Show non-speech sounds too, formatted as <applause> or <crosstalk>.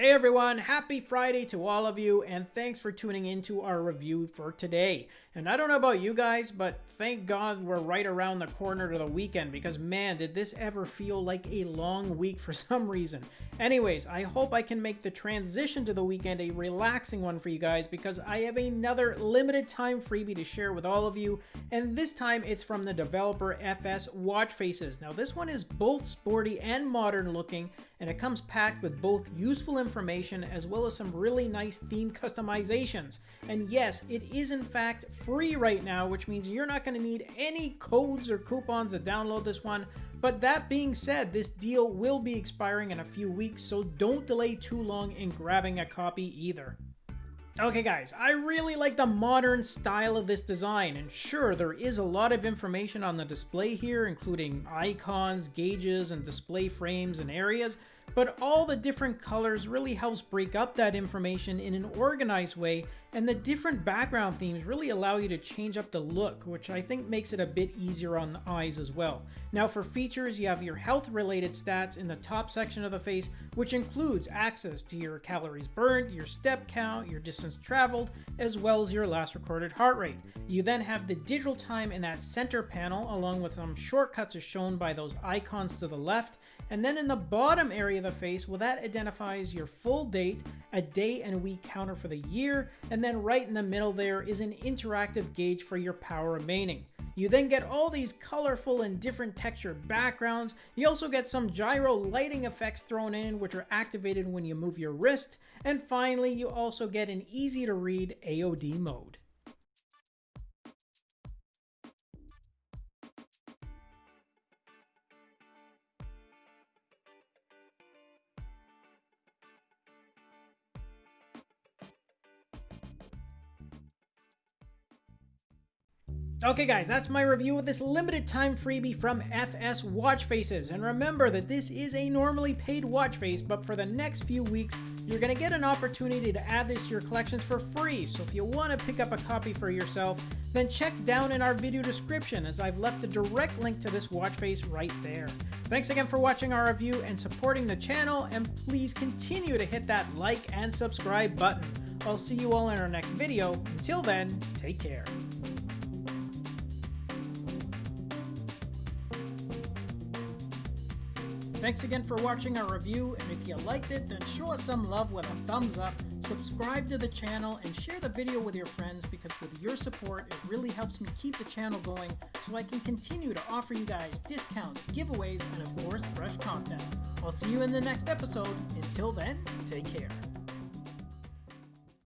Hey everyone, happy Friday to all of you, and thanks for tuning into our review for today. And I don't know about you guys, but thank God we're right around the corner to the weekend because man, did this ever feel like a long week for <laughs> some reason. Anyways, I hope I can make the transition to the weekend a relaxing one for you guys because I have another limited time freebie to share with all of you, and this time it's from the developer FS Watch Faces. Now this one is both sporty and modern looking, and it comes packed with both useful information as well as some really nice theme customizations. And yes, it is in fact free right now, which means you're not going to need any codes or coupons to download this one. But that being said, this deal will be expiring in a few weeks, so don't delay too long in grabbing a copy either. Okay guys, I really like the modern style of this design, and sure, there is a lot of information on the display here, including icons, gauges, and display frames and areas, but all the different colors really helps break up that information in an organized way and the different background themes really allow you to change up the look, which I think makes it a bit easier on the eyes as well. Now for features, you have your health related stats in the top section of the face, which includes access to your calories burned, your step count, your distance traveled, as well as your last recorded heart rate. You then have the digital time in that center panel, along with some shortcuts as shown by those icons to the left, and then in the bottom area of the face, well, that identifies your full date, a day and week counter for the year, and then right in the middle there is an interactive gauge for your power remaining. You then get all these colorful and different textured backgrounds. You also get some gyro lighting effects thrown in, which are activated when you move your wrist. And finally, you also get an easy to read AOD mode. Okay guys, that's my review of this limited time freebie from FS Watch Faces. And remember that this is a normally paid watch face, but for the next few weeks, you're going to get an opportunity to add this to your collections for free. So if you want to pick up a copy for yourself, then check down in our video description as I've left the direct link to this watch face right there. Thanks again for watching our review and supporting the channel, and please continue to hit that like and subscribe button. I'll see you all in our next video. Until then, take care. Thanks again for watching our review, and if you liked it, then show us some love with a thumbs up, subscribe to the channel, and share the video with your friends because with your support, it really helps me keep the channel going so I can continue to offer you guys discounts, giveaways, and of course, fresh content. I'll see you in the next episode. Until then, take care.